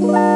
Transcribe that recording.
Bye.